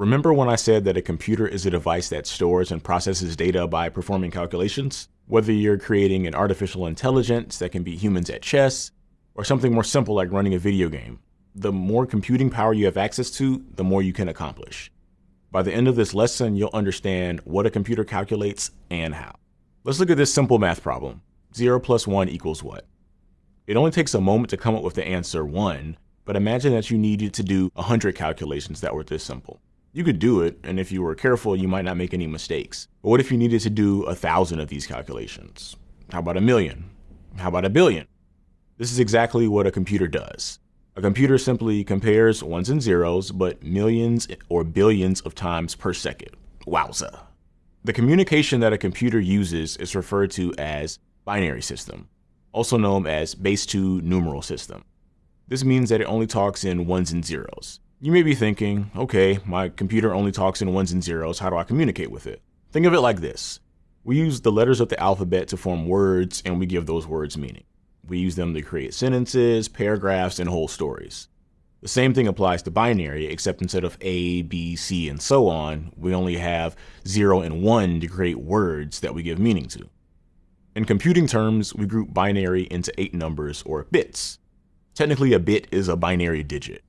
Remember when I said that a computer is a device that stores and processes data by performing calculations? Whether you're creating an artificial intelligence that can beat humans at chess, or something more simple like running a video game, the more computing power you have access to, the more you can accomplish. By the end of this lesson, you'll understand what a computer calculates and how. Let's look at this simple math problem. 0 plus 1 equals what? It only takes a moment to come up with the answer 1, but imagine that you needed to do 100 calculations that were this simple. You could do it, and if you were careful, you might not make any mistakes. But what if you needed to do a thousand of these calculations? How about a million? How about a billion? This is exactly what a computer does. A computer simply compares ones and zeros, but millions or billions of times per second. Wowza. The communication that a computer uses is referred to as binary system, also known as base 2 numeral system. This means that it only talks in ones and zeros. You may be thinking, okay, my computer only talks in ones and zeros, how do I communicate with it? Think of it like this. We use the letters of the alphabet to form words and we give those words meaning. We use them to create sentences, paragraphs, and whole stories. The same thing applies to binary, except instead of A, B, C, and so on, we only have 0 and 1 to create words that we give meaning to. In computing terms, we group binary into 8 numbers, or bits. Technically, a bit is a binary digit.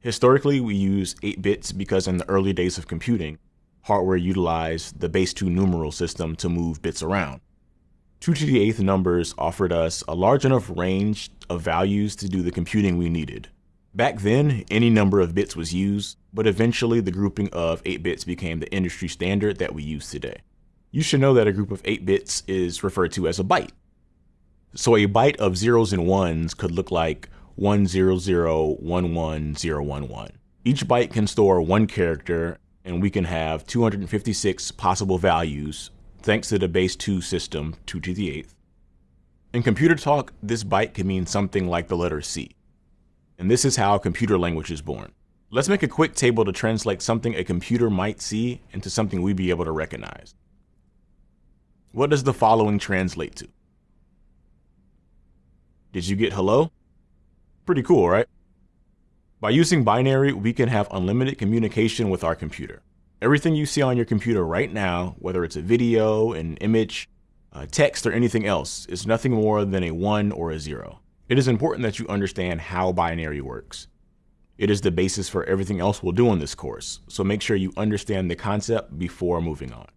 Historically, we use 8 bits because in the early days of computing, hardware utilized the base 2 numeral system to move bits around. 2 to the 8th numbers offered us a large enough range of values to do the computing we needed. Back then, any number of bits was used, but eventually the grouping of 8 bits became the industry standard that we use today. You should know that a group of 8 bits is referred to as a byte. So a byte of zeros and ones could look like 1001111. Each byte can store one character, and we can have 256 possible values thanks to the base 2 system, 2 to the 8th. In computer talk, this byte can mean something like the letter C. And this is how computer language is born. Let's make a quick table to translate something a computer might see into something we'd be able to recognize. What does the following translate to? Did you get hello? Pretty cool, right? By using binary, we can have unlimited communication with our computer. Everything you see on your computer right now, whether it's a video, an image, text, or anything else, is nothing more than a 1 or a 0. It is important that you understand how binary works. It is the basis for everything else we'll do in this course, so make sure you understand the concept before moving on.